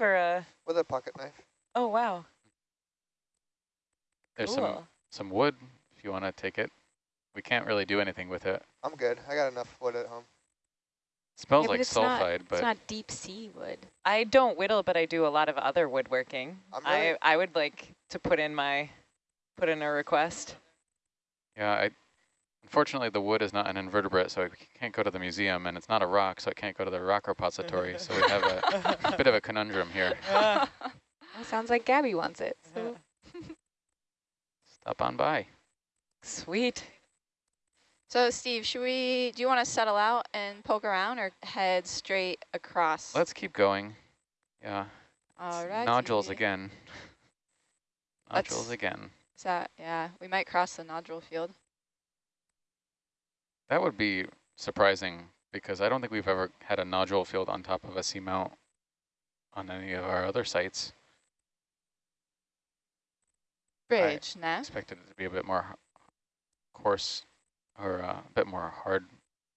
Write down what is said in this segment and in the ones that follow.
or a? With a pocket knife. Oh wow. There's cool. some some wood if you want to take it. We can't really do anything with it. I'm good. I got enough wood at home. It smells yeah, like sulfide, not, but it's not deep sea wood. I don't whittle, but I do a lot of other woodworking. Really I I would like to put in my put in a request. Yeah, I unfortunately the wood is not an invertebrate, so it can't go to the museum, and it's not a rock, so it can't go to the rock repository. so we have a, a bit of a conundrum here. well, sounds like Gabby wants it. So. Stop on by. Sweet. So Steve, should we, do you want to settle out and poke around or head straight across? Let's keep going. Yeah. All right. Nodules again. nodules Let's, again. Is that, yeah, we might cross the nodule field. That would be surprising because I don't think we've ever had a nodule field on top of a seamount on any of our other sites. Bridge, I expected it to be a bit more coarse or uh, a bit more hard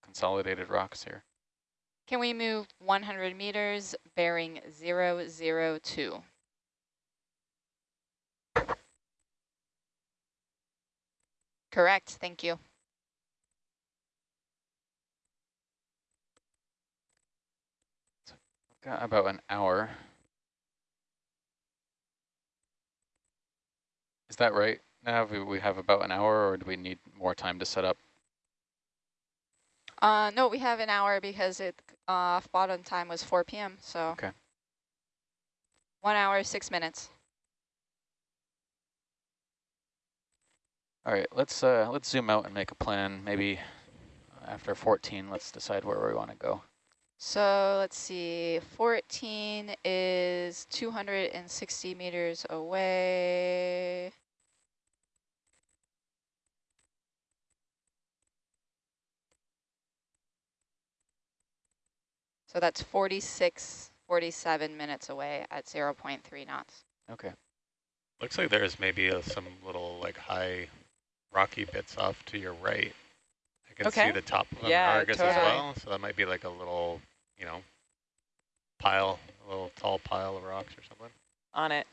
consolidated rocks here. Can we move 100 meters bearing 002? Correct, thank you. Got about an hour. Is that right? Now we have about an hour or do we need more time to set up? Uh, no, we have an hour because it uh, bottom time was 4 p.m. So okay. one hour, six minutes. All right, let's uh, let's zoom out and make a plan. Maybe after 14, let's decide where we want to go. So let's see, 14 is 260 meters away. So that's 46, 47 minutes away at 0 0.3 knots. Okay. Looks like there's maybe a, some little like high rocky bits off to your right. I can okay. see the top of yeah, Argus totally. as well. So that might be like a little, you know, pile, a little tall pile of rocks or something. On it.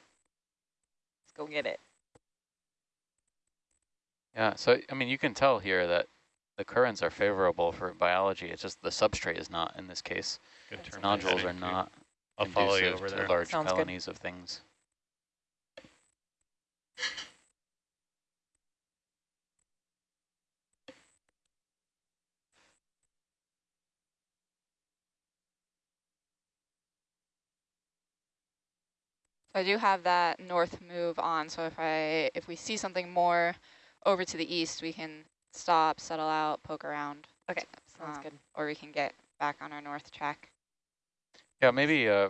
Let's go get it. Yeah, so I mean, you can tell here that the currents are favorable for biology. It's just the substrate is not in this case. Nodules are not I'll follow you over there. large Sounds colonies good. of things. I do have that north move on, so if I if we see something more over to the east, we can stop, settle out, poke around. Okay, sounds um, good. Or we can get back on our north track. Yeah, maybe. Uh,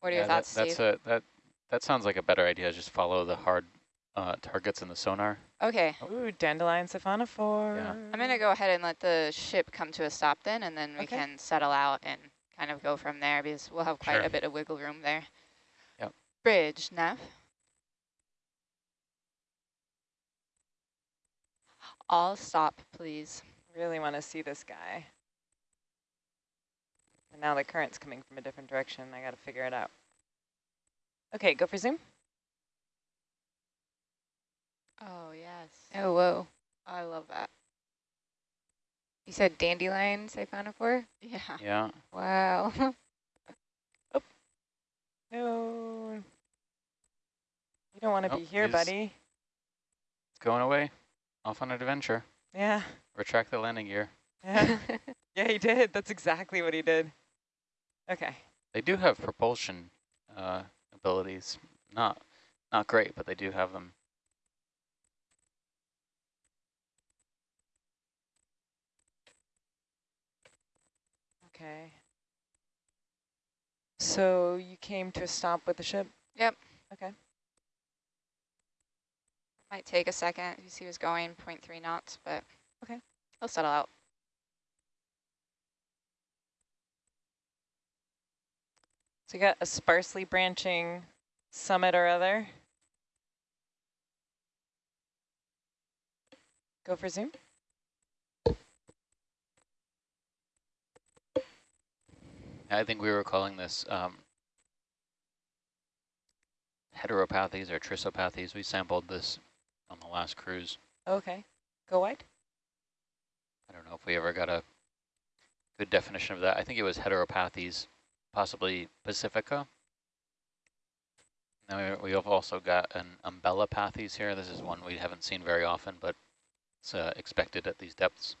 what are yeah, your thoughts, that, that's A, that that sounds like a better idea. Just follow the hard uh, targets in the sonar. Okay. Ooh, dandelion siphonophore. Yeah. I'm going to go ahead and let the ship come to a stop then, and then we okay. can settle out and kind of go from there because we'll have quite sure. a bit of wiggle room there. Yep. Bridge, Nav. All stop, please. Really want to see this guy. And now the current's coming from a different direction. I got to figure it out. Okay, go for zoom. Oh, yes. Oh, whoa. I love that. You said dandelion siphonophore? Yeah. Yeah. Wow. oh. No. You don't want to be here, buddy. It's going away. Off on an adventure. Yeah. Retract the landing gear. Yeah. yeah, he did. That's exactly what he did. Okay. They do have propulsion uh, abilities. Not not great, but they do have them. Okay. So you came to a stop with the ship? Yep. Okay. Might take a second. You see, he was going 0.3 knots, but okay, he'll settle out. So you got a sparsely branching summit or other. Go for zoom. I think we were calling this um, heteropathes or trissopathes. We sampled this on the last cruise. Okay. Go wide. I don't know if we ever got a good definition of that. I think it was heteropathes, possibly Pacifica. Now we have also got an umbellapathes here. This is one we haven't seen very often, but it's uh, expected at these depths.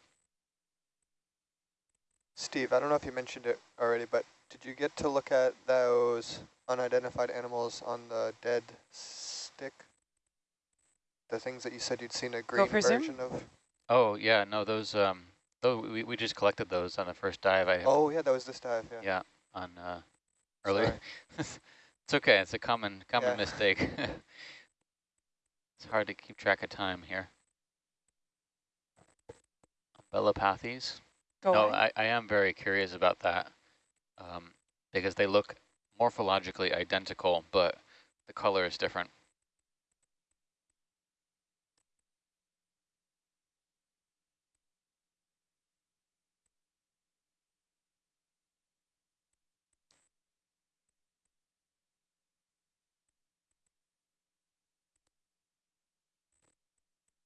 Steve, I don't know if you mentioned it already, but did you get to look at those unidentified animals on the dead stick? The things that you said you'd seen a green version of? Oh, yeah, no, those, um, those we, we just collected those on the first dive. I oh, yeah, that was this dive, yeah. Yeah, on uh, earlier. it's okay, it's a common common yeah. mistake. it's hard to keep track of time here. Umbellapathes. Go no, I, I am very curious about that um, because they look morphologically identical, but the color is different.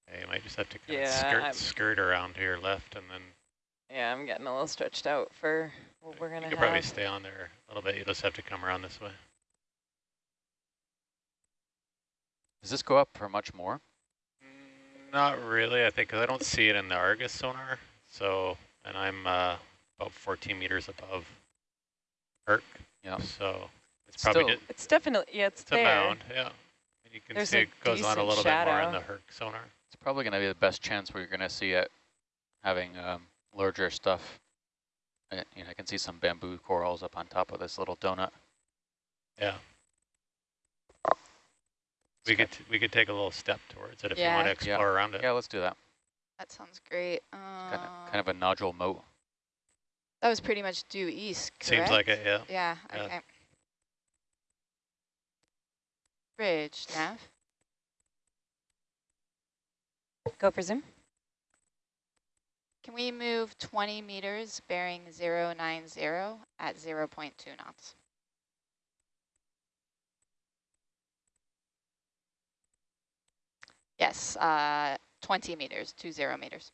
Yeah, you might just have to kind yeah, of skirt, skirt around here left and then yeah, I'm getting a little stretched out for what we're going to have. You could probably stay on there a little bit. You just have to come around this way. Does this go up for much more? Not really, I think, because I don't see it in the Argus sonar. So, and I'm uh, about 14 meters above Herc. Yeah. So it's probably Still, it's definitely yeah, it's, it's there. a mound. Yeah. And you can There's see it goes on a little shadow. bit more in the Herc sonar. It's probably going to be the best chance where you're going to see it having um, larger stuff. I, you know, I can see some bamboo corals up on top of this little donut. Yeah. We could we could take a little step towards it if yeah. you want to explore yeah. around it. Yeah, let's do that. That sounds great. Uh, kind, of, kind of a nodule moat. That was pretty much due east, correct? Seems like it, yeah. Yeah, yeah. okay. Bridge, nav. Go for zoom. Can we move 20 meters bearing 090 at 0 0.2 knots? Yes, uh, 20 meters, 20 meters.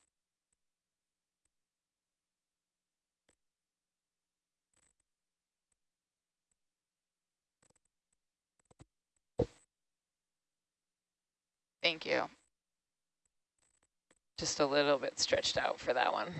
Thank you. Just a little bit stretched out for that one.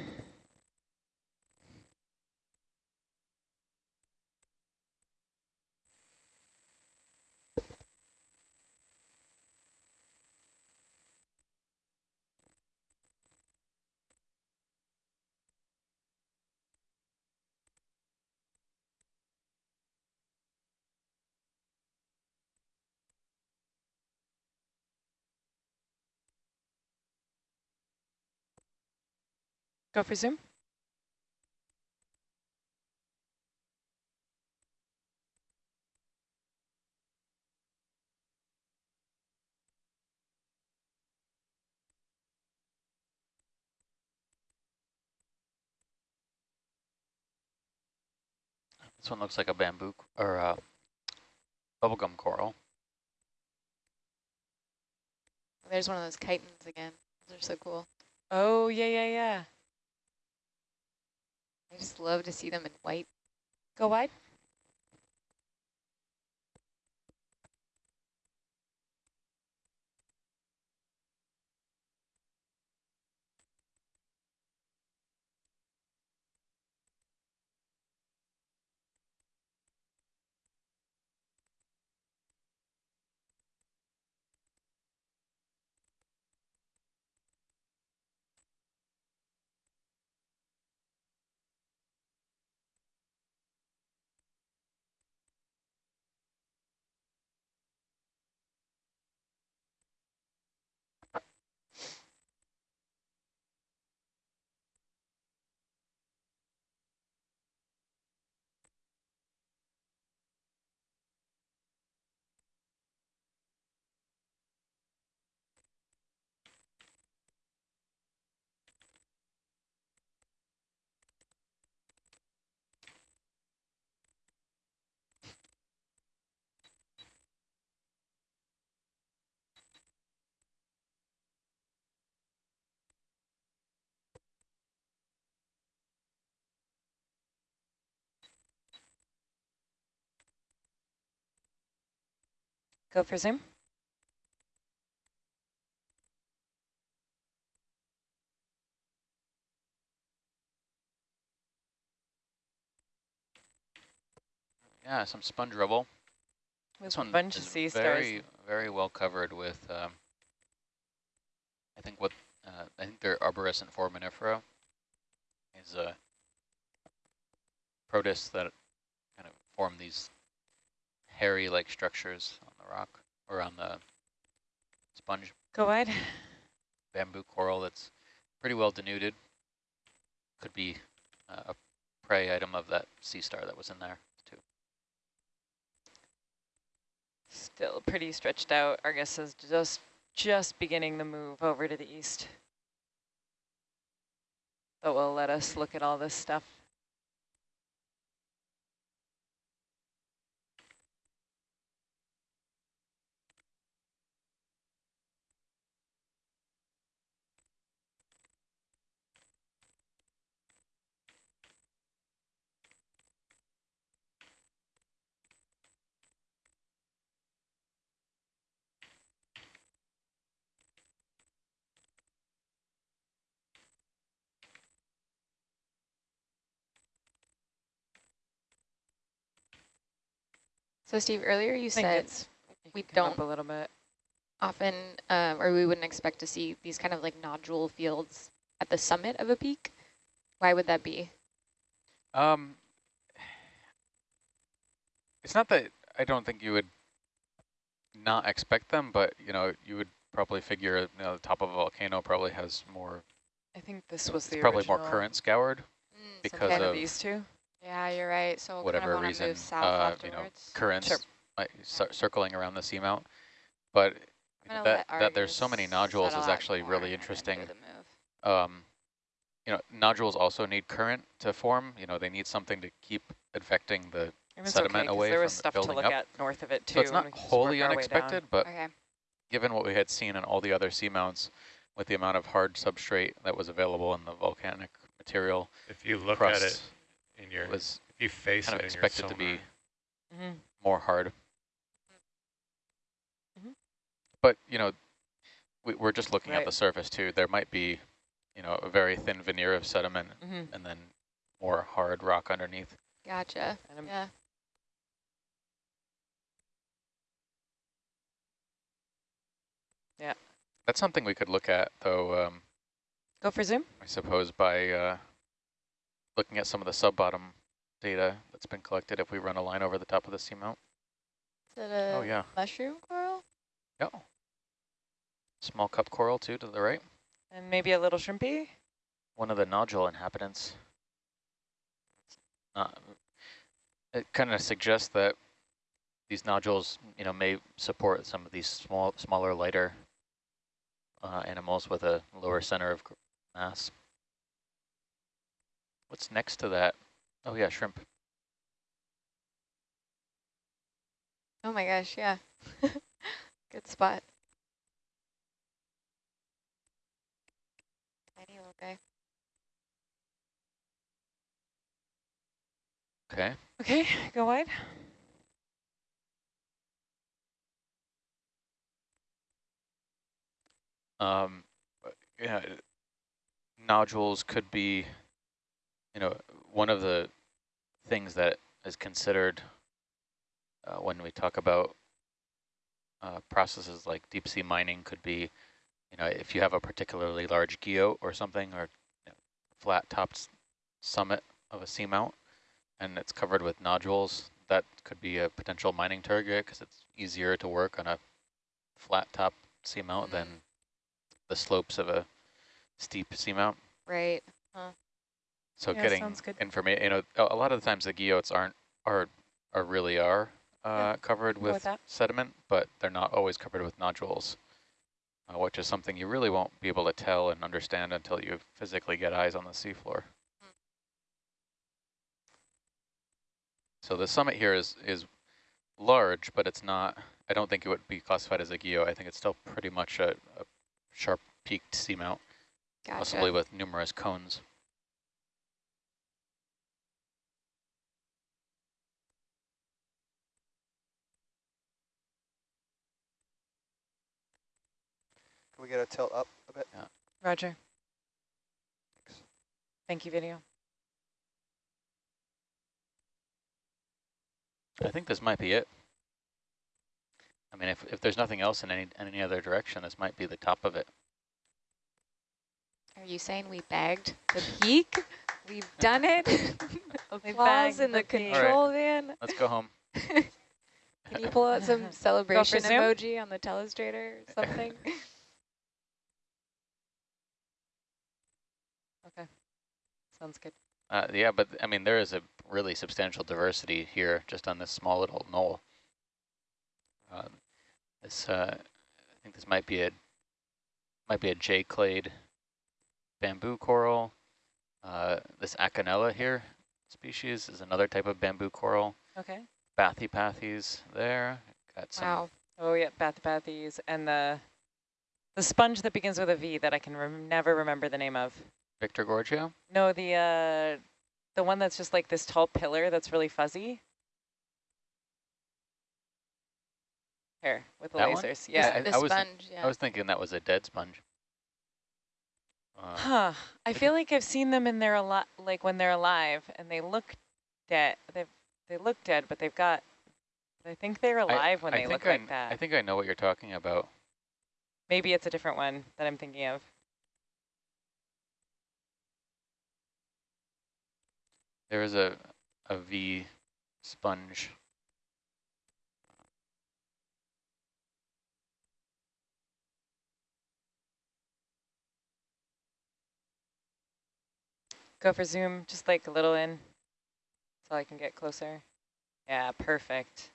Go for zoom. This one looks like a bamboo or a bubblegum coral. There's one of those chitons again. Those are so cool. Oh, yeah, yeah, yeah. I just love to see them in white. Go wide. Go for zoom. Yeah, some sponge rubble. With this one bunch of sea very, stars. very well covered with, um, I think what, uh, I think they're arborescent foraminifera is a protists that kind of form these hairy-like structures the rock or on the sponge. Go wide. Bamboo coral that's pretty well denuded. Could be uh, a prey item of that sea star that was in there. Too. Still pretty stretched out. Argus is just just beginning the move over to the east. But will let us look at all this stuff. So Steve, earlier you said we don't a little bit often, um, or we wouldn't expect to see these kind of like nodule fields at the summit of a peak. Why would that be? Um, it's not that I don't think you would not expect them, but you know, you would probably figure you know, the top of a volcano probably has more. I think this was the probably more current scoured mm, because of these two. Yeah, you're right. So whatever kind of reason, uh, you know, currents sure. might circling around the seamount, but that that there's so many nodules is actually really interesting. Um, you know, nodules also need current to form. You know, they need something to keep affecting the sediment okay, away there was stuff to look up. at north of it too. So it's not wholly unexpected, but okay. given what we had seen in all the other seamounts, with the amount of hard substrate that was available in the volcanic material, if you look at it in your was if you face kind of expected to be mm -hmm. more hard. Mm -hmm. But you know, we, are just looking right. at the surface too. There might be, you know, a very thin veneer of sediment, mm -hmm. and then more hard rock underneath. Gotcha. Yeah. Yeah. That's something we could look at, though. Um, Go for zoom. I suppose by uh, looking at some of the sub-bottom data that's been collected if we run a line over the top of the seamount. Is it a oh, yeah. mushroom coral? Yeah. Small cup coral too to the right. And maybe a little shrimpy? One of the nodule inhabitants. Uh, it kind of suggests that these nodules, you know, may support some of these small, smaller, lighter uh, animals with a lower center of mass. What's next to that? Oh yeah, shrimp. Oh my gosh, yeah. Good spot. Tiny little guy. Okay. Okay, go wide. Um, yeah, nodules could be you know, one of the things that is considered uh, when we talk about uh, processes like deep sea mining could be, you know, if you have a particularly large guyot or something or you know, flat topped summit of a seamount and it's covered with nodules, that could be a potential mining target because it's easier to work on a flat top seamount than the slopes of a steep seamount. Right. Huh. So yeah, getting information, you know, a lot of the times the guyots aren't are are really are uh, yeah, covered with, with sediment, but they're not always covered with nodules, uh, which is something you really won't be able to tell and understand until you physically get eyes on the seafloor. Hmm. So the summit here is is large, but it's not. I don't think it would be classified as a guyot. I think it's still pretty much a, a sharp peaked seamount, gotcha. possibly with numerous cones. Can we get a tilt up a bit? Yeah. Roger. Thanks. Thank you, video. I think this might be it. I mean, if, if there's nothing else in any, in any other direction, this might be the top of it. Are you saying we bagged the peak? We've done it? We Applause bagged in the, the peak. control van? Let's go home. Can you pull out some celebration Zoom? emoji on the telestrator or something? Okay. Sounds good. Uh, yeah, but I mean, there is a really substantial diversity here just on this small little knoll. Uh, this, uh, I think this might be a might be a J clade bamboo coral. Uh, this Acanella here species is another type of bamboo coral. Okay. Bathypathes there. Got some wow. Oh yeah, Bathypathes and the the sponge that begins with a V that I can rem never remember the name of. Victorgorgia. No, the uh, the one that's just like this tall pillar that's really fuzzy. Here with the That one? lasers. Yeah, Yeah. I- the was- sponge, yeah. I was thinking that was a dead sponge. Uh, Huh. I feel like I've seen them in there a lot, like when they're alive, and they look dead. They they look dead, but they've got. I think they're alive when I they look I, like that. I think I know what you're talking about. Maybe it's a different one that I'm thinking of. There is a a V sponge. Go for zoom, just like a little in, so I can get closer. Yeah, perfect.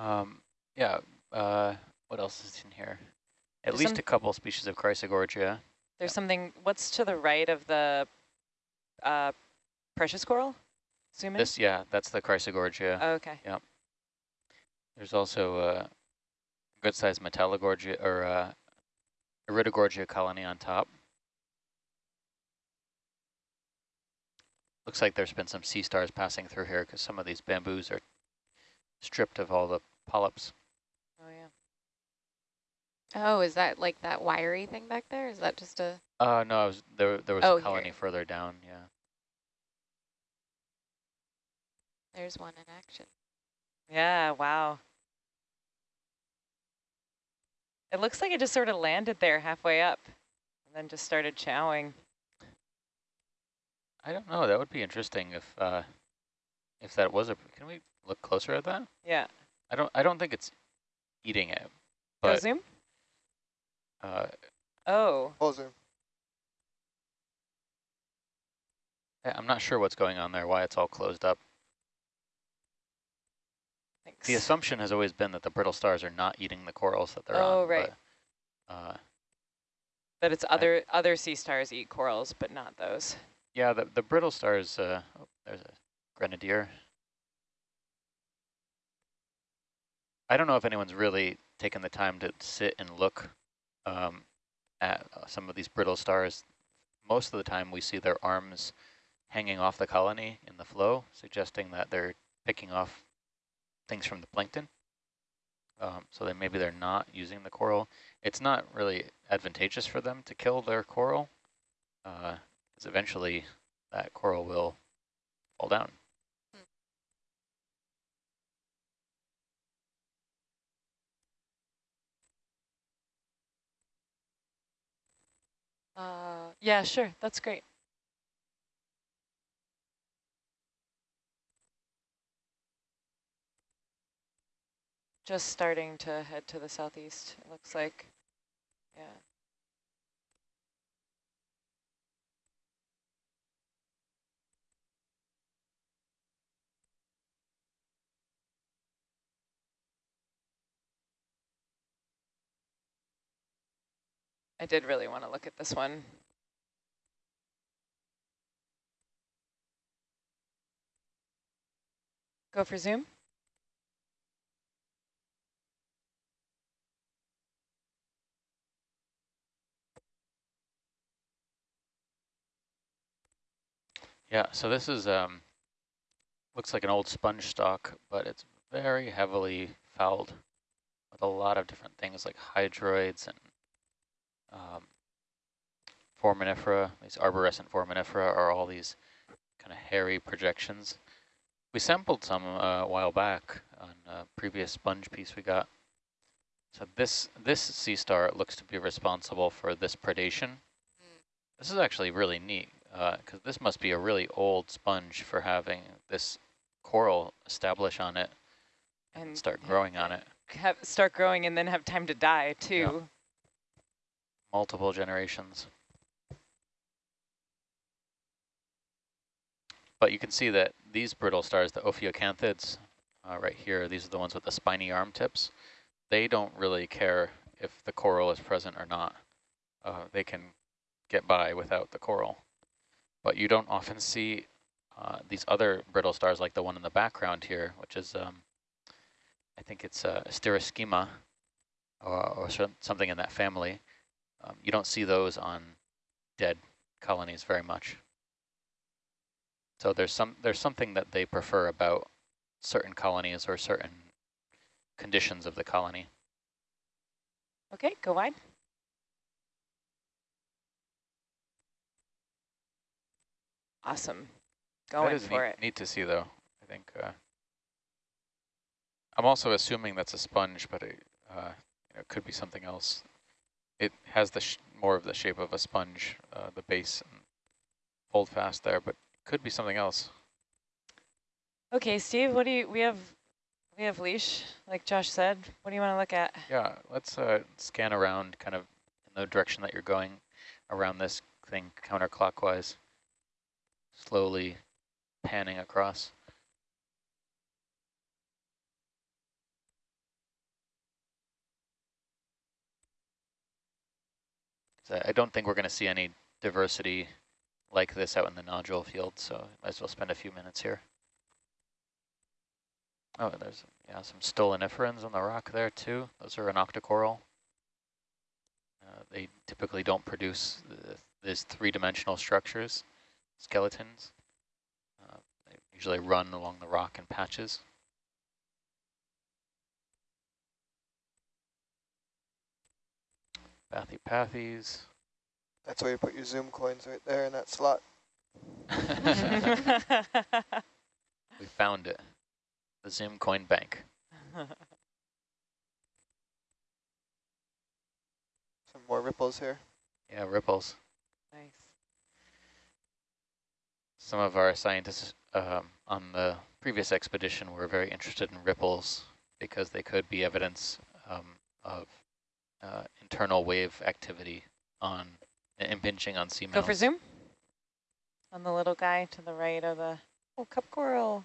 Um, yeah. Uh, what else is in here? At There's least a couple species of Chrysogorgia. There's something. What's to the right of the uh, precious coral? Zoom in. This, yeah, that's the Chrysogorgia. Oh, okay. There's also a good-sized Metallogorgia or uh, Iridogorgia colony on top. Looks like there's been some sea stars passing through here because some of these bamboos are stripped of all the polyps. Oh yeah. Oh, is that like that wiry thing back there? Is that just a... Uh, no, was, there, there was Oh, a here. colony further down, yeah. There's one in action. Yeah. Wow. It looks like it just sort of landed there halfway up, and then just started chowing. I don't know, that would be interesting if, uh, if that was a, can we look closer at that? Yeah. I don't, I don't think it's eating it, Go zoom. uh, Oh. Full zoom. I- I'm not sure what's going on there, why it's all closed up. Thanks. The assumption has always been that the brittle stars are not eating the corals that they're on. Oh, right. But, uh, But it's other other sea stars eat corals, but not those. yeah, the, the brittle stars, uh, oh, there's a grenadier. I don't know if anyone's really taken the time to sit and look um, at uh, some of these brittle stars. Most of the time we see their arms hanging off the colony in the flow, suggesting that they're picking off things from the plankton. Um, so then maybe they're not using the coral. It's not really advantageous for them to kill their coral, because eventually that coral will fall down. Uh, yeah, sure. That's great. Just starting to head to the southeast, it looks like. Yeah. I did really want to look at this one. Go for zoom. Yeah, so this is, um, looks like an old sponge stock, but it's very heavily fouled with a lot of different things like hydroids and um, foraminifera. These arborescent foraminifera are all these kind of hairy projections. We sampled some uh, a while back on a previous sponge piece we got. So this this sea star looks to be responsible for this predation. Mm. This is actually really neat because uh, this must be a really old sponge for having this coral establish on it and, and start growing on it. Have, start growing and then have time to die too. Yeah. Multiple generations. But you can see that these brittle stars, the ophiocanthids, uh, right here, these are the ones with the spiny arm tips. They don't really care if the coral is present or not. Uh, they can get by without the coral. But you don't often see uh, these other brittle stars like the one in the background here, which is, um, I think it's uh, Asteroschema or, or something in that family. Um, you don't see those on dead colonies very much. So there's some there's something that they prefer about certain colonies or certain conditions of the colony. Okay, go wide. Awesome. Going for neat, it. Neat to see, though. I think uh, I'm also assuming that's a sponge, but it, uh, it could be something else. It has the more of the shape of a sponge, uh, the base and hold fast there, but could be something else. Okay, Steve, what do you, we have, we have leash, like Josh said. What do you want to look at? Yeah, let's uh, scan around kind of in the direction that you're going around this thing counterclockwise slowly panning across. I don't think we're going to see any diversity like this out in the nodule field, so might as well spend a few minutes here. Oh, there's yeah some stoloniferans on the rock there too. Those are an octocoral. Uh, they typically don't produce the, these three-dimensional structures skeletons. Uh, they usually run along the rock in patches. Bathypathes. That's where you put your Zoom coins right there in that slot. we found it. The Zoom coin bank. Some more ripples here. Yeah, ripples. Nice some of our scientists um, on the previous expedition were very interested in ripples because they could be evidence um, of uh, internal wave activity on impinging on seamounts. Go for zoom on the little guy to the right of the oh cup coral,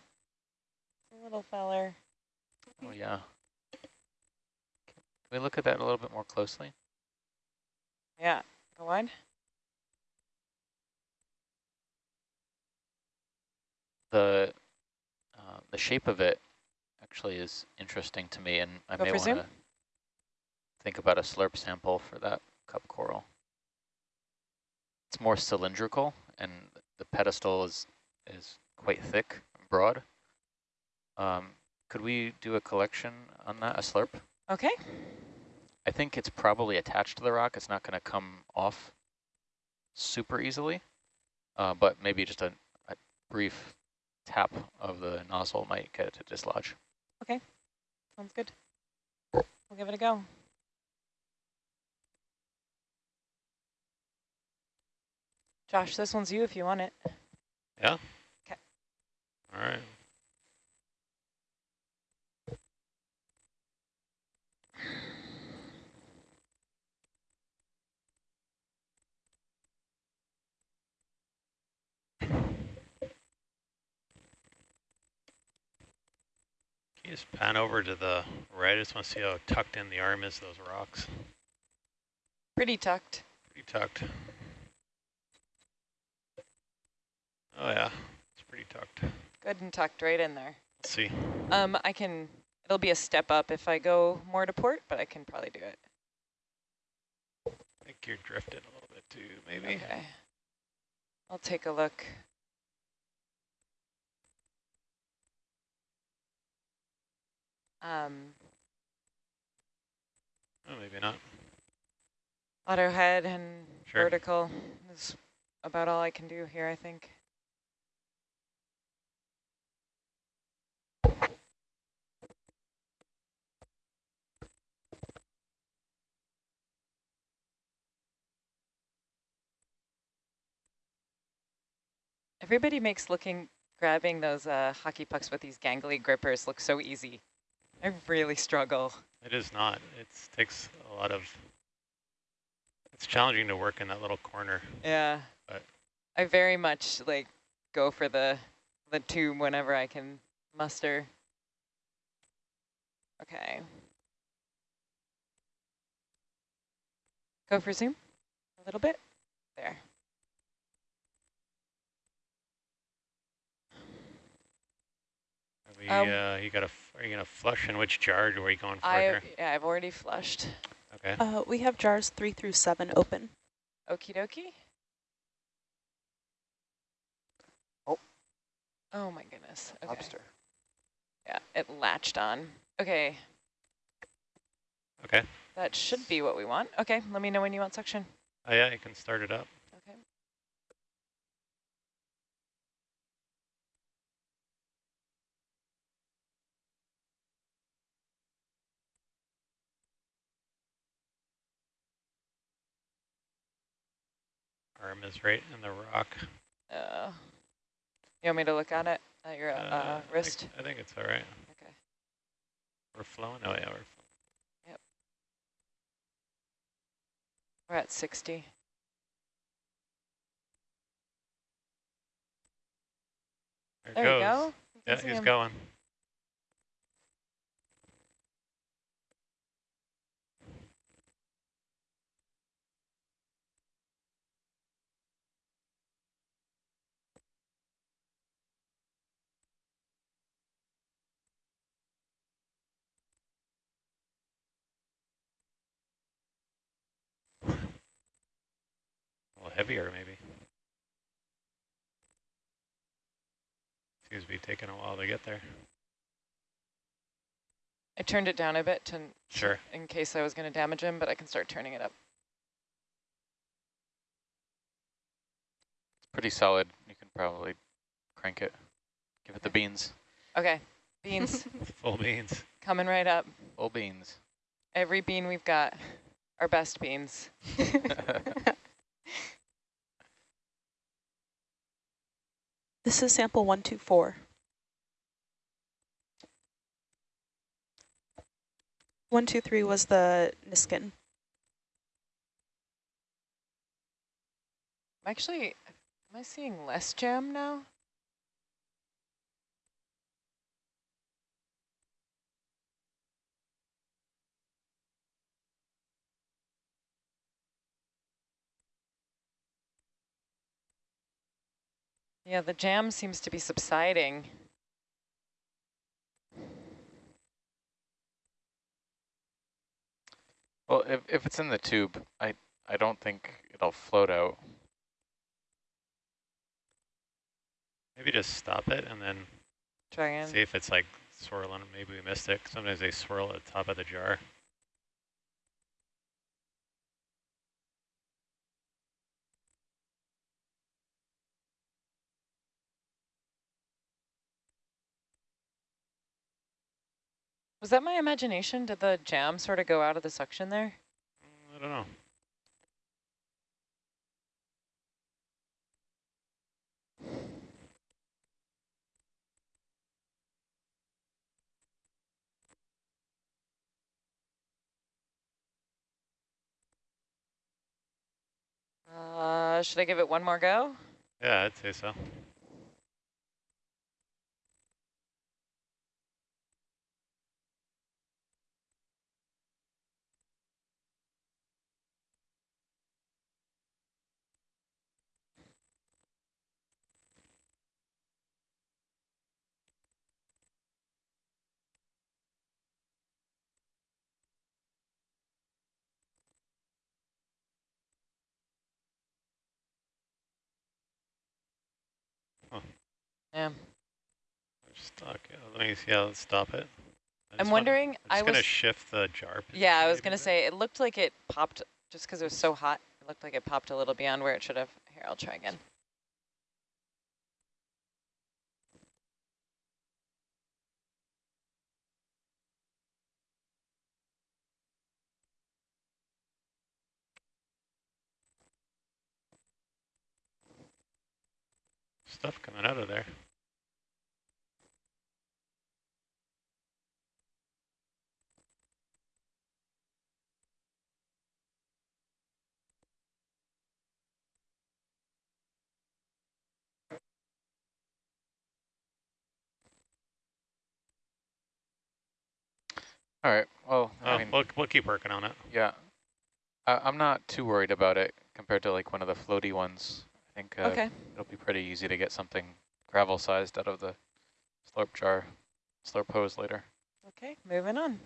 the little feller. Oh yeah. Can we look at that a little bit more closely? Yeah, go on. the uh, the shape of it actually is interesting to me, and I Go may want to think about a slurp sample for that cup coral. It's more cylindrical, and the pedestal is is quite thick, and broad. Um, could we do a collection on that, a slurp? Okay. I think it's probably attached to the rock. It's not going to come off super easily, uh, but maybe just a, a brief tap of the nozzle might get it to dislodge. Okay, sounds good. We'll give it a go. Josh, this one's you if you want it. Yeah? Okay. All right. you just pan over to the right? I just want to see how tucked in the arm is, those rocks. Pretty tucked. Pretty tucked. Oh yeah, it's pretty tucked. Good and tucked right in there. Let's see. Um, I can, it'll be a step up if I go more to port, but I can probably do it. I think you're drifting a little bit too, maybe. Okay. I'll take a look. Um, oh, maybe not. Auto head and sure. vertical is about all I can do here, I think. Everybody makes looking, grabbing those uh, hockey pucks with these gangly grippers look so easy. I really struggle. It is not. It takes a lot of, it's challenging to work in that little corner. Yeah. But- I very much like go for the the tube whenever I can muster. Okay. Go for zoom a little bit. There. Are Um, uh, you got a, are you gonna flush in which jar or are you going for I here? yeah, I've already flushed. Okay. Uh, we have jars three through seven open. Okie dokie. Oh. Oh my goodness. Okay. Lobster. Yeah, it latched on. Okay, Okay. that should be what we want. Okay, let me know when you want suction. Oh yeah, you can start it up. Arm is right in the rock. Uh, you want me to look at it at your uh, Uh, I wrist? think, I think it's all right. Okay. We're flowing. Oh yeah, we're. Flowing. Yep. We're at 60. There, it There goes. you go. Yeah, he's going. Heavier, maybe. Seems to be taking a while to get there. I turned it down a bit to Sure. in case I was going to damage him, but I can start turning it up. It's pretty solid. You can probably crank it. Give it the beans. Okay, beans Full beans. coming right up. Full beans. Every bean we've got, our best beans. This is sample 124. One, two, three was the Niskin. I'm actually, am I seeing less jam now? Yeah, the jam seems to be subsiding. well, if, if it's in the tube, I, I don't think it'll float out. Maybe just stop it and then Try again. see if it's like swirling. Maybe we missed it. Sometimes they swirl at the top of the jar. Was that my imagination? Did the jam sort of go out of the suction there? I don't know. Uh, should I give it one more go? Yeah, I'd say so. Yeah. We're stuck. Let me see. Yeah, let's stop it. I I'm just wanna- wondering, I'm I just gonna was, shift the jar. yeah, I was gonna say, it looked like it popped, just because it was so hot, it looked like it popped a little beyond where it should have. Here, I'll try again. Stuff coming out of there. All right. Well, Oh, I mean, we'll, we'll keep working on it. yeah. I, I'm not too worried about it compared to like one of the floaty ones. I think uh, Okay, it'll be pretty easy to get something gravel sized out of the slurp jar, slurp hose later. okay, moving on.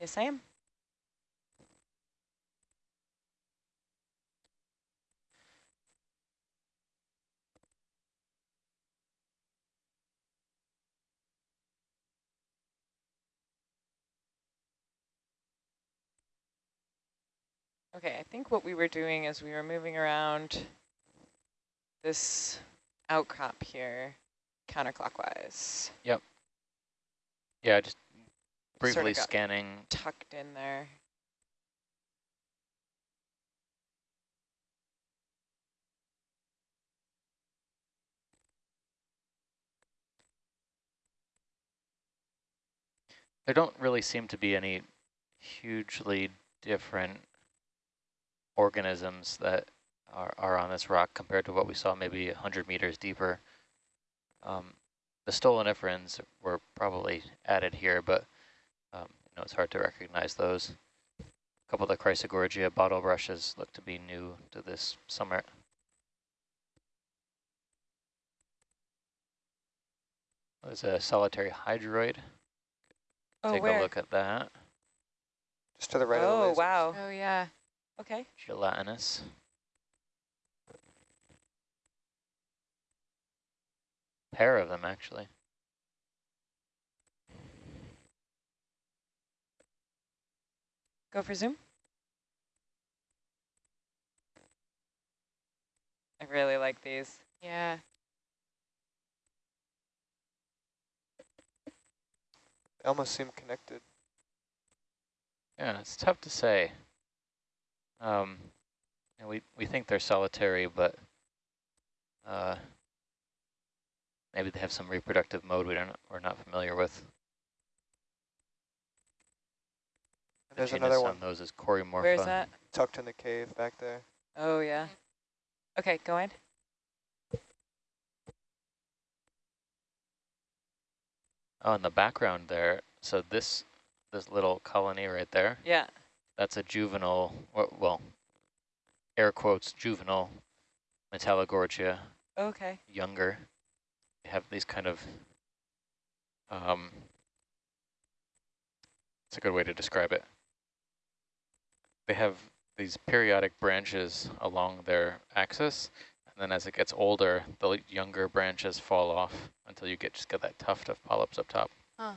Yes, I am. Okay, I think what we were doing is we were moving around this outcrop here counterclockwise. Yep. Yeah, just briefly got scanning. tucked in there. There don't really seem to be any hugely different organisms that are, are on this rock compared to what we saw maybe 100 meters deeper. Um, the stoloniferans were probably added here, but um, you know it's hard to recognize those. A couple of the Chrysogorgia bottle brushes look to be new to this summit. There's a solitary hydroid. Oh, Take where? a look at that. Just to the right of the oh, lasers. wow. Oh, yeah. Okay. Gelatinous. Pair of them, actually. Go for zoom. I really like these. Yeah. They almost seem connected. Yeah, it's tough to say. Um, and we we think they're solitary, but uh, maybe they have some reproductive mode we don't we're not familiar with. And there's another genus one on those is Corymorpha. Where's that? tucked in the cave back there. Oh, yeah. Okay, go ahead. Oh, in the background there. So this this little colony right there. Yeah. That's a juvenile, or, well, air quotes, juvenile Metallogorgia, Okay. younger. They have these kind of, um, it's a good way to describe it. They have these periodic branches along their axis, and then as it gets older, the younger branches fall off until you get just get that tuft of polyps up top. Huh.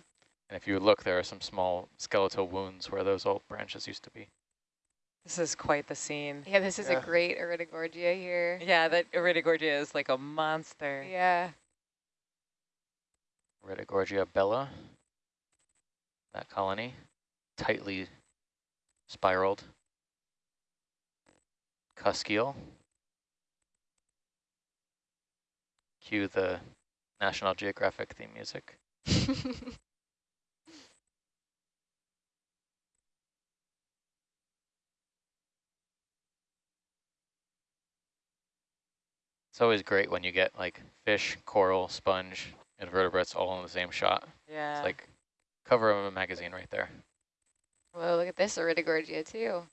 And if you look, there are some small skeletal wounds where those old branches used to be. This is quite the scene. Yeah, this is Yeah. a great Iridogorgia here. Yeah, that Iridogorgia is like a monster. Yeah. Iridogorgia bella, that colony, tightly spiraled. Cuskiel. Cue the National Geographic theme music. always great when you get like fish, coral, sponge, invertebrates all in the same shot. Yeah. It's like cover of a magazine right there. Whoa, look at this Iridogorgia too.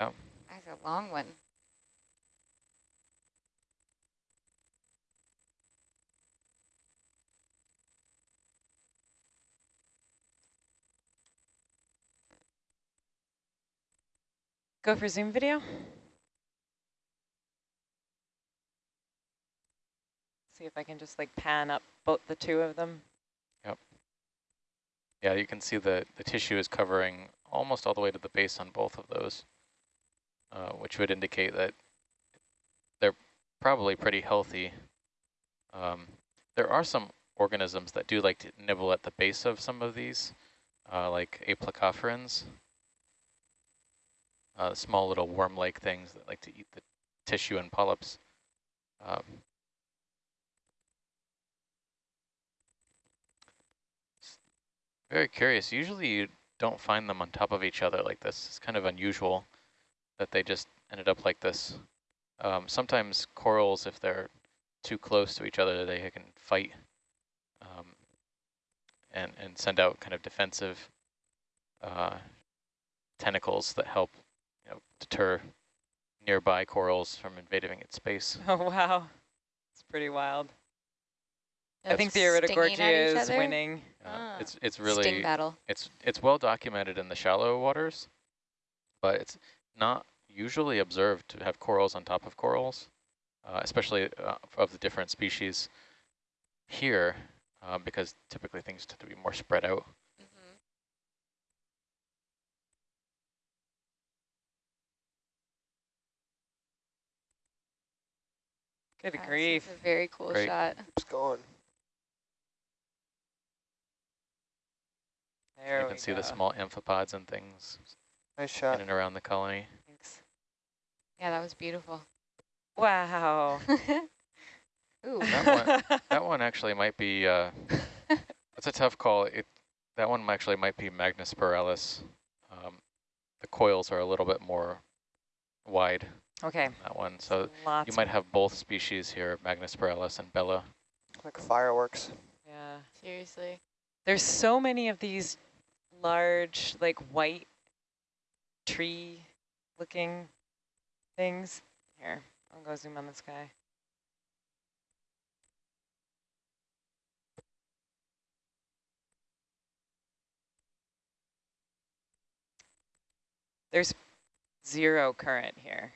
Yep. That's a long one. Go for Zoom video. See if I can just like pan up both the two of them. Yep. Yeah, you can see the, the tissue is covering almost all the way to the base on both of those, uh, which would indicate that they're probably pretty healthy. Um, there are some organisms that do like to nibble at the base of some of these, uh, like aplacophorans, uh, small little worm-like things that like to eat the tissue and polyps. Um, very curious. Usually you don't find them on top of each other like this. It's kind of unusual that they just ended up like this. Um, sometimes corals, if they're too close to each other, they can fight um, and, and send out kind of defensive uh, tentacles that help you know, deter nearby corals from invading its space. Oh, wow. It's pretty wild. I think the Iridogorgia is winning. Uh, ah. It's it's really Sting battle. It's it's well documented in the shallow waters, but it's not usually observed to have corals on top of corals, uh, especially uh, of the different species here, uh, because typically things tend to be more spread out. Mm-hmm. Good grief. a very cool Great. shot. It's going. There you can see go. the small amphipods and things Nice shot. in and around the colony. Thanks. Yeah, that was beautiful. Wow. Ooh. That one, that one actually might be, uh, that's a tough call. It That one actually might be Magnispiralis. Um, the coils are a little bit more wide, okay. that one. So Lots you might have both species here, Magnus Magnispiralis and Bella. Like fireworks. Yeah. Seriously. There's so many of these large, like white tree looking things. Here, I'll go zoom on this guy. There's zero current here.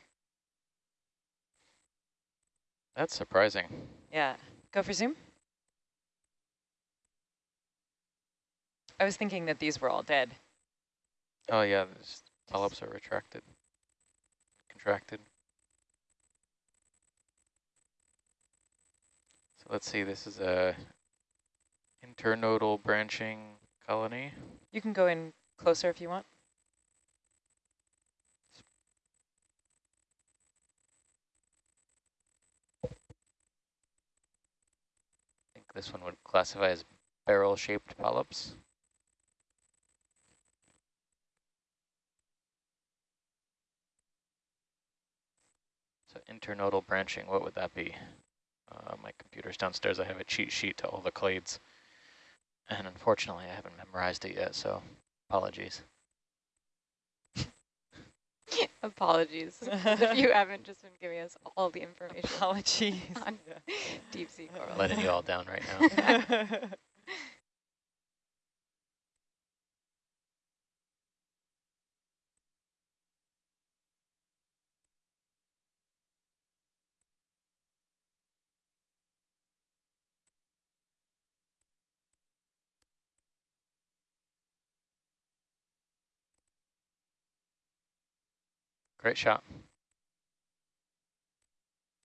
That's surprising. Yeah. Go for zoom. I was thinking that these were all dead. Oh yeah, the polyps are retracted, contracted. So let's see, this is a internodal branching colony. You can go in closer if you want. I think this one would classify as barrel-shaped polyps. So internodal branching, what would that be? Uh, my computer's downstairs. I have a cheat sheet to all the clades. And unfortunately, I haven't memorized it yet, so apologies. Apologies if you haven't just been giving us all the information Apologies. on deep sea coral. Letting you all down right now. Great shot.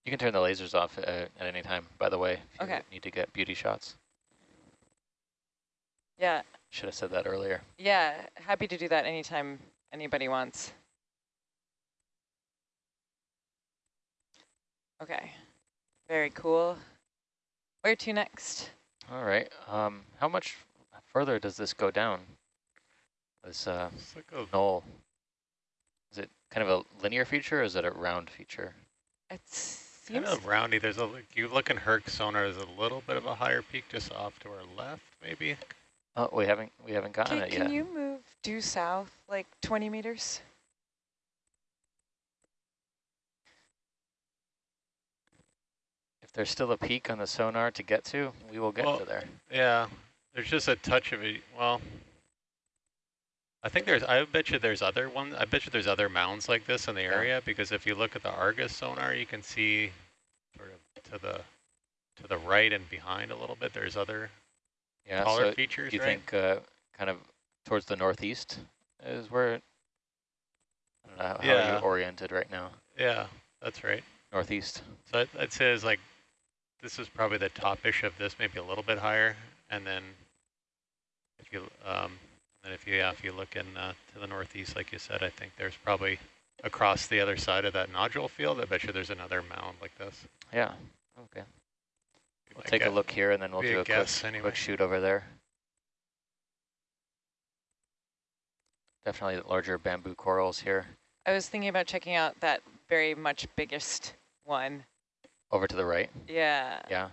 You can turn the lasers off uh, at any time, by the way, if you Okay. need to get beauty shots. yeah, Should have said that earlier. yeah, happy to do that anytime anybody wants. Okay, very cool. Where to next? All right. Um, how much further does this go down? This uh, It's like a knoll. Is it kind of a linear feature or is it a round feature? It kind seems of roundy. There's a like, you look in Herc sonar. There's a little bit of a higher peak just off to our left, maybe. Oh, we haven't we haven't gotten Can, it yet. can you move due south like 20 meters? If there's still a peak on the sonar to get to, we will get Well, to there. Yeah, there's just a touch of it. Well, I think there's. I bet you there's other ones. I bet you there's other mounds like this in the Yeah. area because if you look at the Argus sonar, you can see sort of to the to the right and behind a little bit. There's other Yeah. taller so features, do you right? think uh, kind of towards the northeast is where, I don't know, how Yeah. are you oriented right now? Yeah, that's right. Northeast. So I'd, I'd say it's like, this is probably the top-ish of this, maybe a little bit higher. And then if you, um, and if you, yeah, if you look in uh, to the northeast, like you said, I think there's probably across the other side of that nodule field, I bet you there's another mound like this. Yeah, okay. We'll Like take a a- look here and then we'll be do a a quick, guess anyway. quick shoot over there. Definitely larger bamboo corals here. I was thinking about checking out that very much biggest one. Over to the right. Yeah. Yeah.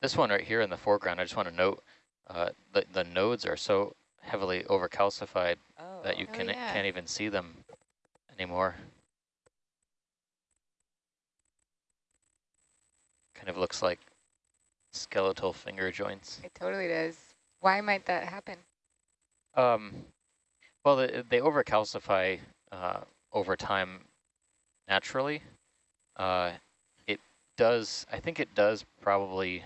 This one right here in the foreground, I just want to note uh, the, the nodes are so heavily overcalcified Oh. that you Oh, can, yeah. can't even see them anymore. Kind of looks like skeletal finger joints. It totally does. Why might that happen? Um, well, they, they overcalcify uh, over time naturally. Uh, it does, I think it does probably,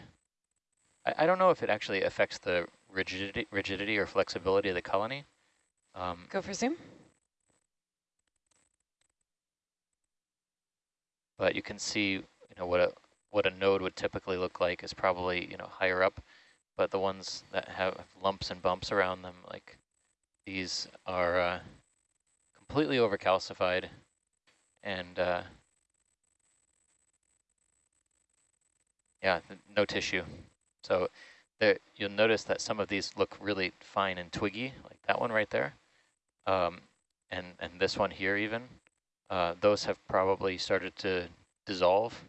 I, I don't know if it actually affects the rigidity, rigidity or flexibility of the colony. Um, Go for zoom. but you can see, you know, what a what a node would typically look like is probably, you know, higher up. But the ones that have lumps and bumps around them, like these, are uh, completely overcalcified, and uh, yeah, no tissue. So you'll notice that some of these look really fine and twiggy, like that one right there, um, and and this one here even. Uh, those have probably started to dissolve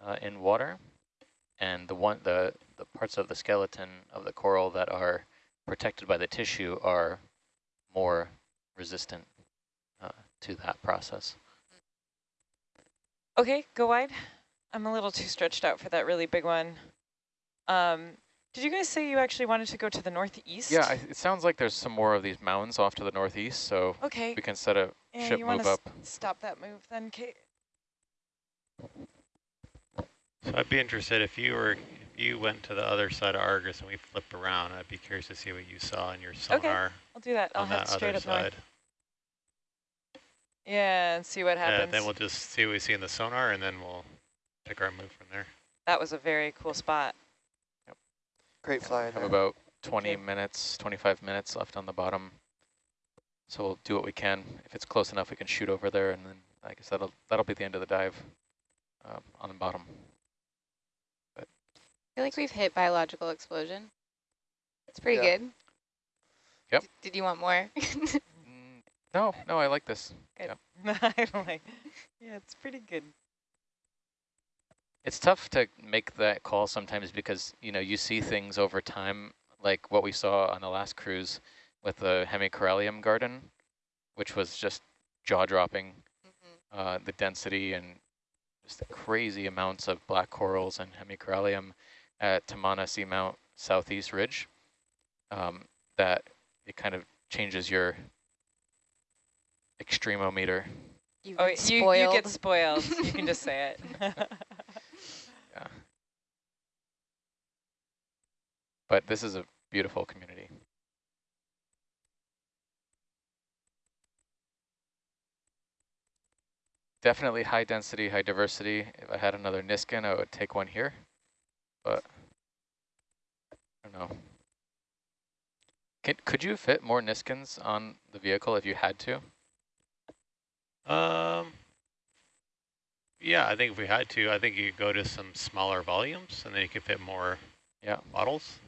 uh, in water, and the one the the parts of the skeleton of the coral that are protected by the tissue are more resistant uh, to that process. Okay, go wide. I'm a little too stretched out for that really big one. Um, did you guys say you actually wanted to go to the northeast? Yeah, I, it sounds like there's some more of these mounds off to the northeast, so Okay. we can set a Yeah, ship you move want to up. stop that move then, Kate? So I'd be interested if you were, if you went to the other side of Argus and we flip around, I'd be curious to see what you saw in your sonar Okay, I'll do that. I'll on head that straight other up north. side. Yeah, and see what happens. Yeah, happens. then we'll just see what we see in the sonar and then we'll pick our move from there. that was a very cool spot. Great flying have there. about 20 you. minutes, 25 minutes left on the bottom. So we'll do what we can. If it's close enough, we can shoot over there, and then I guess that'll that'll be the end of the dive um, on the bottom. I feel like we've hit biological explosion. It's pretty Yeah. good. Yep. D- did you want more? Mm, no, no, I like this. Good. Yeah. I'm like, yeah, it's pretty good. It's tough to make that call sometimes because, you know, you see things over time, like what we saw on the last cruise with the hemicorallium garden, which was just jaw-dropping, Mhm. uh, the density and just the crazy amounts of black corals and hemicorallium at Tamana Seamount Southeast Ridge, um, that it kind of changes your extremometer. You've Oh, you, you get spoiled. you can just say it. Yeah. But this is a beautiful community. Definitely high density, high diversity. If I had another Niskin, I would take one here, but I don't know. Could, could you fit more Niskins on the vehicle if you had to? Um, yeah, I think if we had to, I think you could go to some smaller volumes and then you could fit more Yeah. bottles.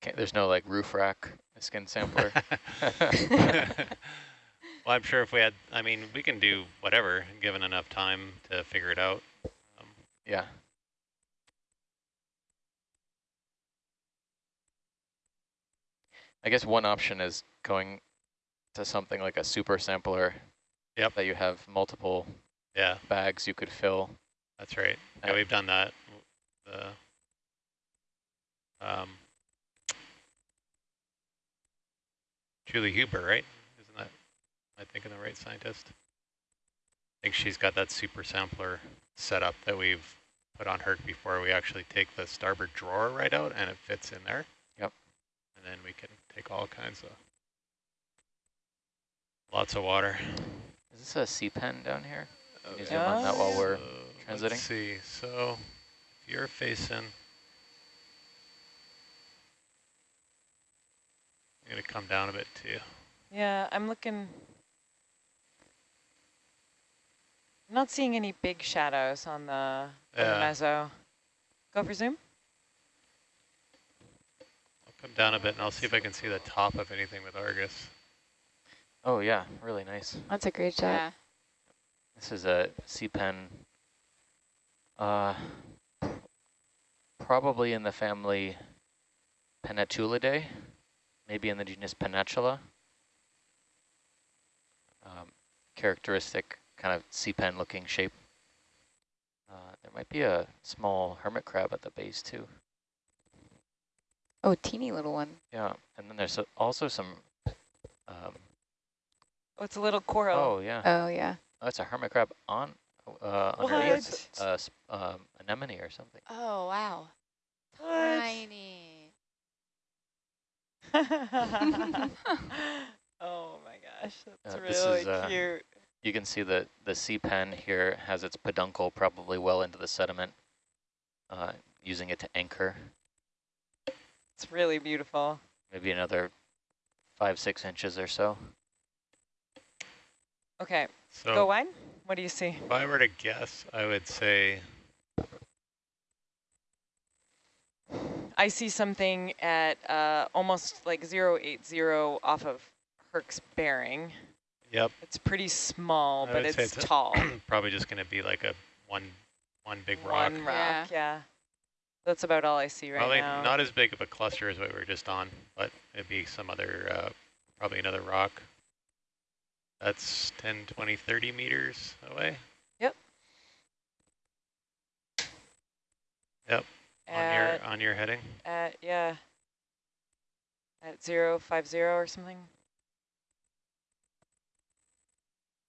Can't, there's no like roof rack skin sampler. well, I'm sure if we had, I mean, we can do whatever, given enough time to figure it out. Um, yeah. I guess one option is going to something like a super sampler. Yep. That you have multiple yeah, bags you could fill. that's right. Yeah, we've done that. The um, Julie Huber, right? Isn't that, am I thinking the right scientist? I think she's got that super sampler set up that we've put on her before we actually take the starboard drawer right out and it fits in there. Yep. And then we can take all kinds of, lots of water. Is this a sea pen down here? Can you Okay, zoom on that while we're uh, so transiting? Let's see, so if you're facing, I'm gonna come down a bit too. Yeah, I'm looking. I'm not seeing any big shadows on the, on the Yeah. mezzo. Go for zoom. I'll come down a bit and I'll see if I can see the top of anything with Argus. Oh yeah, really nice. That's a great shot. Yeah. This is a sea pen, uh, probably in the family Pennatulidae, maybe in the genus Pennatula. Um, characteristic kind of sea pen looking shape. Uh, there might be a small hermit crab at the base too. Oh, teeny little one. Yeah, and then there's also some, um, Oh, it's a little coral. oh yeah, Oh, yeah. oh, it's a hermit crab on, uh, What? underneath uh, s- um, anemone or something. Oh, wow. What? Tiny. oh my gosh, that's Uh, really is, uh, cute. You can see that the sea pen here has its peduncle probably well into the sediment, uh, using it to anchor, It's really beautiful. maybe another five, six inches or so. Okay, So go wide. What do you see? if I were to guess, I would say I see something at uh, almost like 080 off of Herc's bearing. Yep. It's pretty small, I but it's it's tall. probably just going to be like a one one big rock. One rock, yeah. That's about all I see right probably now. not as big of a cluster as what we were just on, but it'd be some other, uh, probably another rock. That's 10, 20, 30 meters away. Yep. Yep, on at, your on your heading. at, yeah, at 050 or something.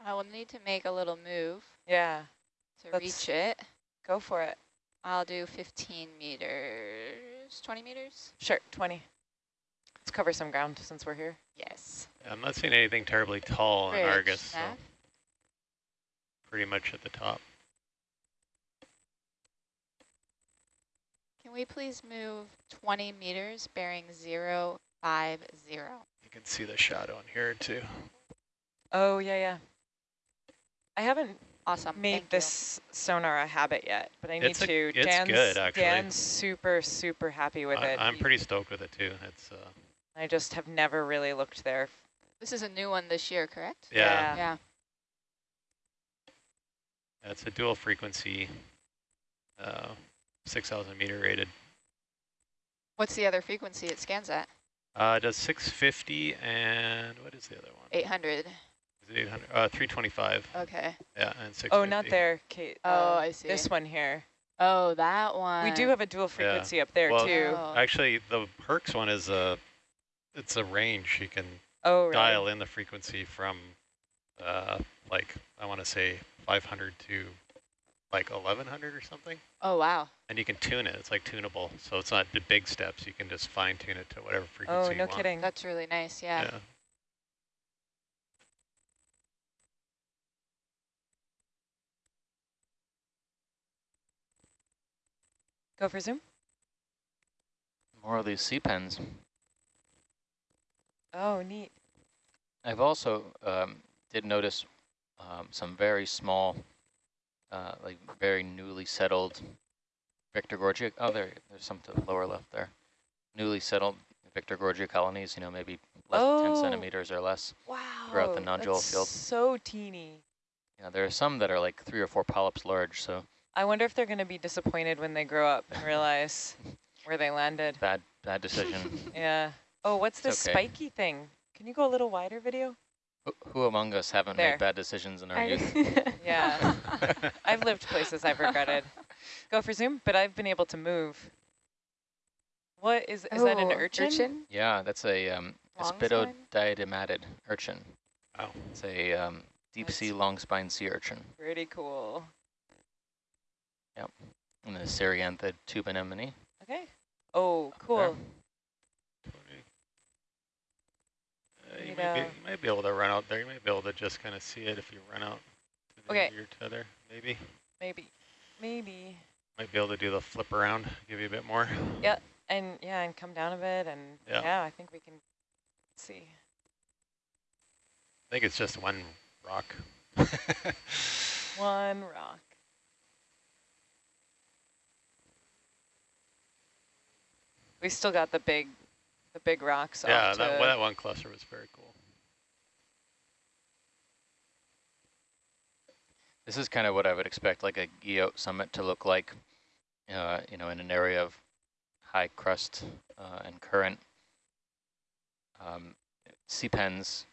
I will need to make a little move Yeah, to That's- reach it. go for it. I'll do 15 meters, 20 meters? Sure, 20. Let's cover some ground since we're here. Yes. I'm not seeing anything terribly tall in Bridge, Argus, so pretty much at the top. Can we please move 20 meters bearing 0, 5, 0? You can see the shadow in here too. Oh, yeah, yeah. I haven't Awesome. made thank you. this sonar a habit yet, but I need It's a- to. it's Dan's, good, actually. Dan's super, super happy with I, it. I'm pretty stoked with it too. It's uh, I just have never really looked there. This is a new one this year, correct? yeah, Yeah. Yeah. it's a dual frequency, uh, 6,000 meter rated. What's the other frequency it scans at? Uh, it does 650 and what is the other one? 800. Is it 800? Uh, 325. Okay. Yeah, and 650. Oh, not there, Kate. Oh, um, I see. This one here. Oh, that one. We do have a dual frequency up there Well, too. Oh. Actually, the Herc's one is a, it's a range. You can Oh, really? dial in the frequency from, uh, like I want to say 500 to like 1100 or something, Oh, wow. And you can tune it. It's like tunable, so it's not the big steps. You can just fine tune it to whatever frequency Oh, you no want. kidding. That's really nice. Yeah. Yeah. Go for zoom. More of these sea pens. Oh, neat. I've also um, did notice um, some very small, uh, like very newly settled Victorgorgia. Oh, there, there's some to the lower left there. Newly settled Victorgorgia colonies. You know, maybe less than Oh. 10 centimeters or less. Wow. Throughout the nodule that's field. so teeny. Yeah, there are some that are like three or four polyps large. So I wonder if they're going to be disappointed when they grow up and realize where they landed. bad, bad decision. Yeah. Oh, what's this okay. spiky thing? Can you go a little wider, video? who, who among us haven't There. made bad decisions in our I- youth? Yeah. I've lived places I've regretted. Go for zoom, but I've been able to move. What is, is that an Oh, urchin? Yeah, that's a um, Long urchin. Oh. It's a um, deep That's- sea long spine sea urchin. Pretty cool. Yep. And the Cerianthid tube anemone. Okay. Oh, cool. You might be able to run out there. You might be able to just kind of see it if you run out to the Okay. your tether, maybe. Maybe, maybe. Might be able to do the flip around, give you a bit more. Yeah, and yeah, and come down a bit and Yeah. yeah, I think we can see. I think it's just one rock. One rock. We still got the big, the big rocks yeah, that, well, that one cluster was very cool. This is kind of what I would expect like a Guyot summit to look like, uh, you know, in an area of high crust uh, and current. Um, sea pens,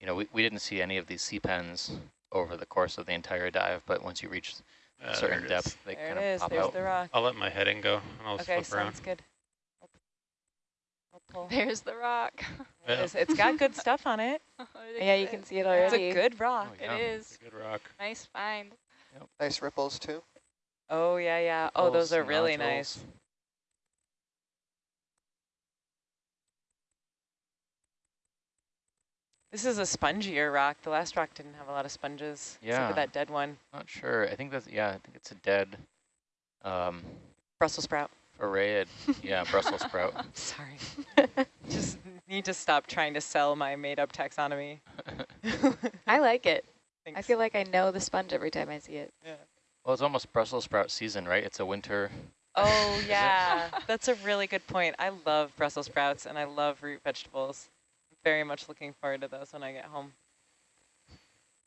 you know, we, we didn't see any of these sea pens over the course of the entire dive, but once you reach Uh, a certain depth, is. they there kind of is. pop There's out. the rock. I'll let my heading go and I'll Okay, flip around. Okay, sounds good. I'll, I'll pull. There's the rock. It Yeah. is. It's got good stuff on it. Yeah, you can see it already. It's a good rock. Oh, yeah. It is. It's a good rock. Nice find. Nice ripples too. Oh yeah, yeah. Oh, those are really nodules. nice. This is a spongier rock. The last rock didn't have a lot of sponges. Let's Look Yeah. at that dead one. Not sure. I think that's, yeah, I think it's a dead um, Brussels sprout. Arrayed, yeah, Brussels sprout. Sorry. Just need to stop trying to sell my made-up taxonomy. I like it. I feel like I know the sponge every time I see it. Yeah. Well, it's almost Brussels sprout season, right? It's a winter. Oh yeah, that's a really good point. I love Brussels sprouts and I love root vegetables. Very much looking forward to those when I get home.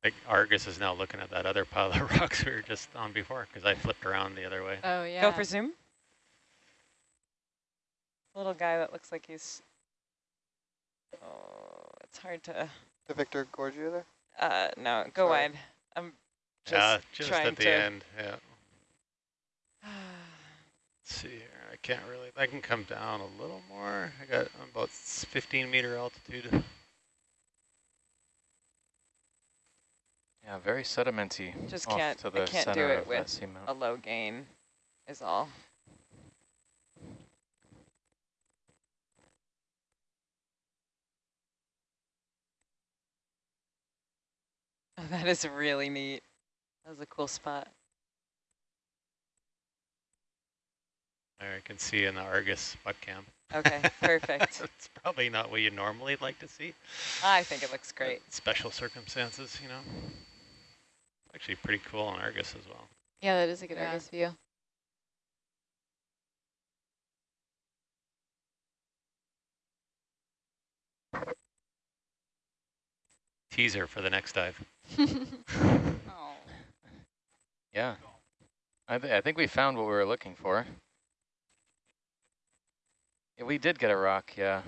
Like Argus is now looking at that other pile of rocks we were just on before because I flipped around the other way. Oh, yeah. Go for zoom. Little guy that looks like he's. Oh, it's hard to. The Victorgorgia there. Uh, no, go Sorry. wide. I'm just yeah, just trying at the to. end. Yeah. Let's see here. I can't really. I can come down a little more. I got I'm about 15 meter altitude. Yeah, very sedimenty. Just can't- To I can't do it with a low gain, is all. that is really neat. That was a cool spot. There I can see in the Argus butt cam. Okay, perfect. it's probably not what you normally like to see. I think it looks great. but Special circumstances, you know. Actually pretty cool on Argus as well. Yeah, that is a good Yeah. Argus view. Teaser for the next dive. Oh. Yeah. I, th I think we found what we were looking for. Yeah, we did get a rock, yeah,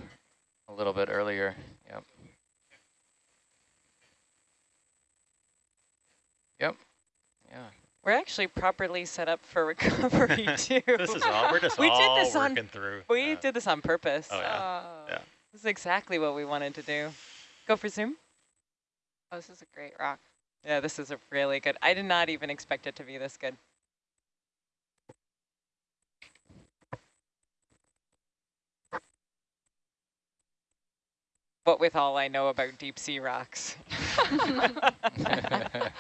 a little bit earlier. Yep. Yep. Yeah. We're actually properly set up for recovery too. This is all we're just We did all this on- working through. We yeah. did this on purpose. Oh, yeah. Oh. Yeah. This is exactly what we wanted to do. Go for zoom. Oh, this is a great rock. Yeah, this is a really good. I did not even expect it to be this good. But with all I know about deep sea rocks.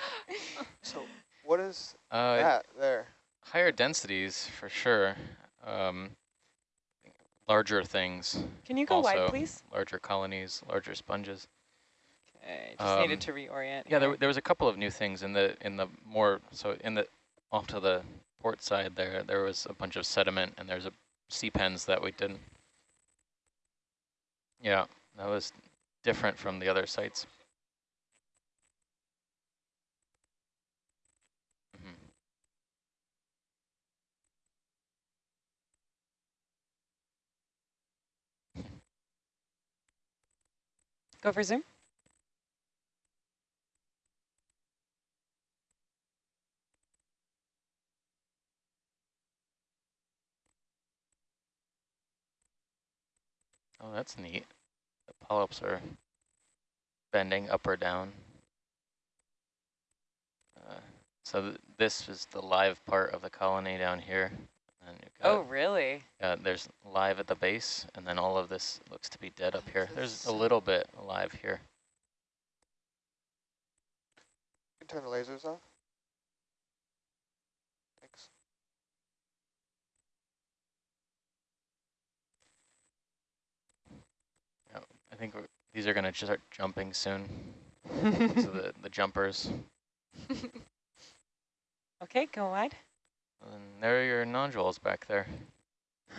So what is uh, that there? higher densities for sure. Um, larger things, Can you go wide, please? larger colonies, larger sponges. Just needed Um, to reorient. Yeah, there, there was a couple of new things in the in the more so in the off to the port side there. There was a bunch of sediment and there's a sea pens that we didn't. Yeah, that was different from the other sites. Mhm. Go for zoom. Oh, that's neat. The polyps are bending up or down. Uh, so th this is the live part of the colony down here. oh, really? Uh, there's live at the base, and then all of this looks to be dead up here. There's a little bit alive here. Can turn the lasers off. I think these are going to start jumping soon. so the, the jumpers. okay, go wide. And there are your nodules back there.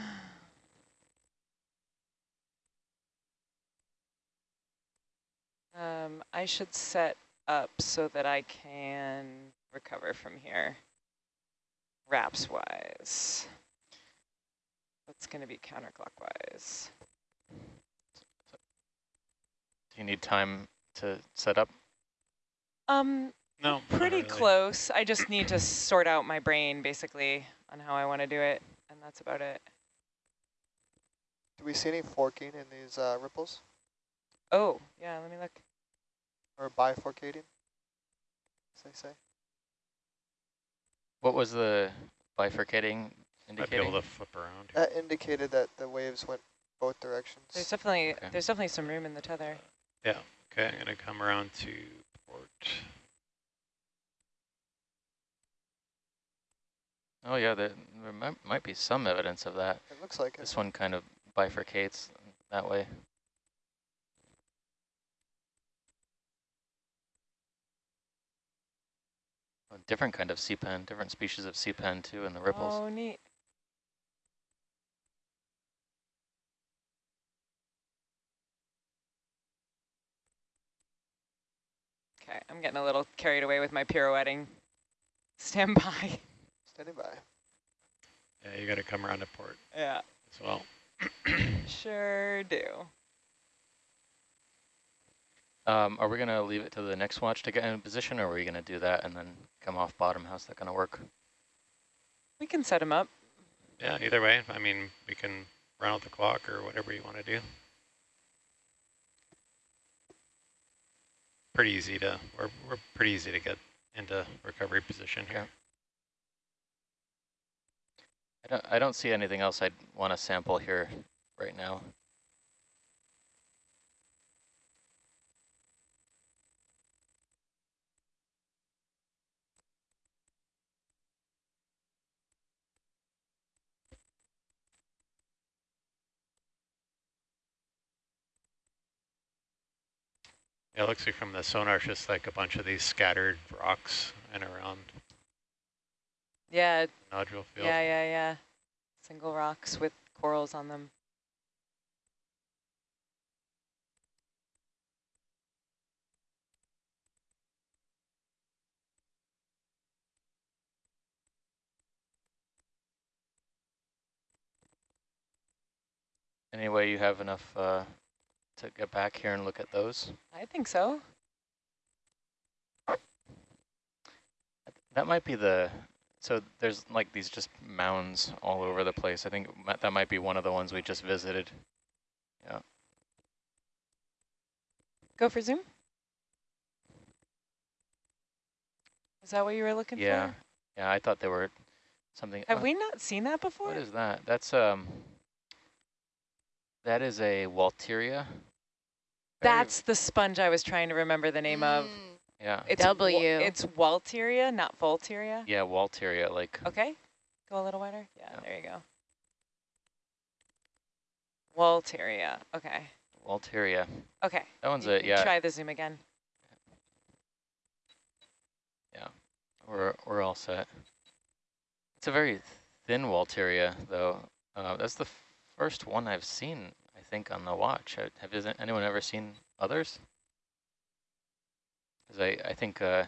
Um, I should set up so that I can recover from here, wraps wise. That's going to be counterclockwise. Do you need time to set up? Um, No, pretty really. close. I just need to sort out my brain basically on how I want to do it, and that's about it. Do we see any forking in these uh, ripples? Oh, yeah, let me look. Or bifurcating, as they say? What was the bifurcating Might be indicating? able to flip around. here. That indicated that the waves went both directions. There's definitely Okay. there's definitely some room in the tether. Yeah, okay, I'm gonna come around to port. Oh yeah, there, there might, might be some evidence of that. It looks like it. This one kind of bifurcates that way. A different kind of sea pen, different species of sea pen too in the ripples. Oh, neat. Okay, I'm getting a little carried away with my pirouetting. Stand by. Standing by. Yeah, you gotta come around to port Yeah, as well. sure do. Um, are we going to leave it to the next watch to get in position, or are we going to do that and then come off bottom? How's that going to work? We can set him up. Yeah, either way, I mean, we can run out the clock or whatever you want to do. Pretty easy to, we're, we're pretty easy to get into recovery position here. I don't, I don't see anything else I'd want to sample here right now. Yeah, it looks like from the sonar, just like a bunch of these scattered rocks and around Yeah, nodule field. yeah, yeah, yeah. Single rocks with corals on them. Anyway, you have enough uh, to get back here and look at those? I think so. That might be the, so there's like these just mounds all over the place. I think that might be one of the ones we just visited. Yeah. Go for zoom. Is that what you were looking Yeah. for? Yeah, yeah. I thought they were something. Have oh, we not seen that before? What is that? That's, um, that is a Walteria. Very- That's the sponge I was trying to remember the name of. Mm, Yeah. It's wa- W. It's Walteria, not Volteria. Yeah, Walteria, like, Okay, go a little wider. Yeah, Yeah. there you go. Walteria. Okay. Walteria. Okay. That one's you a, yeah, Try the zoom again. Yeah. We're, we're all set. It's a very thin Walteria, though. Uh, that's the first one I've seen, I think, on the watch. Have anyone ever seen others? 'Cause I, I think uh,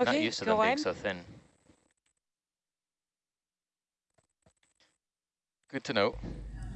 Okay, not used to them being so thin. Good to know.